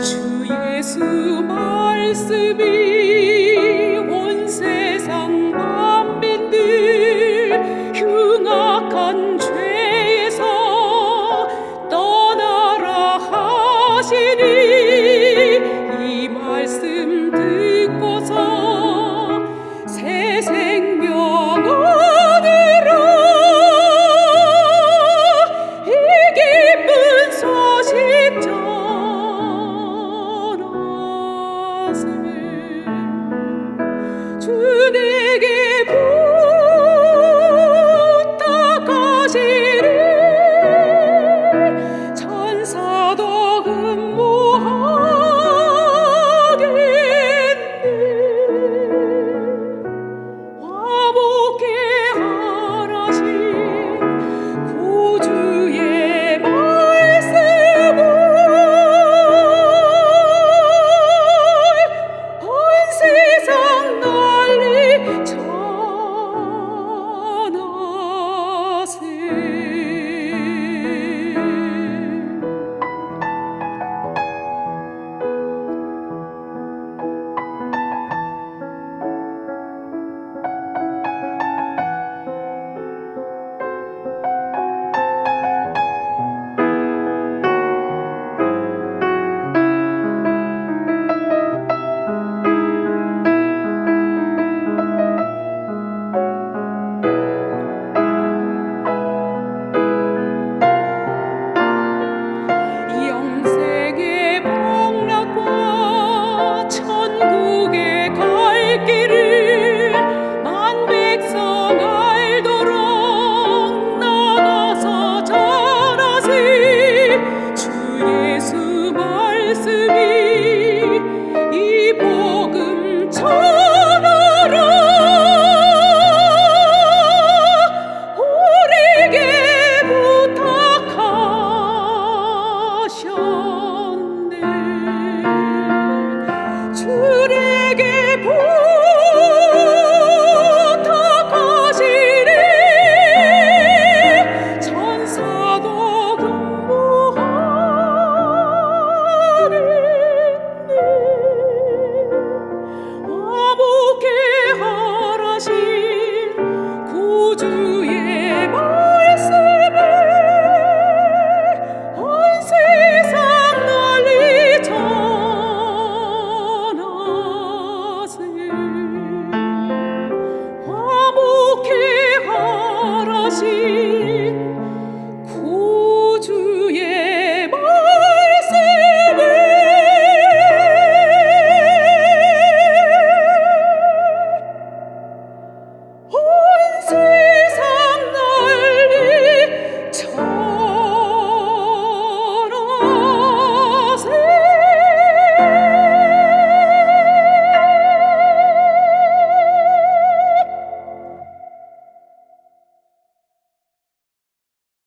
주 예수 말씀이 온 세상 만민들 흉악한 죄에서 떠나라 하시니 이 말씀 듣고서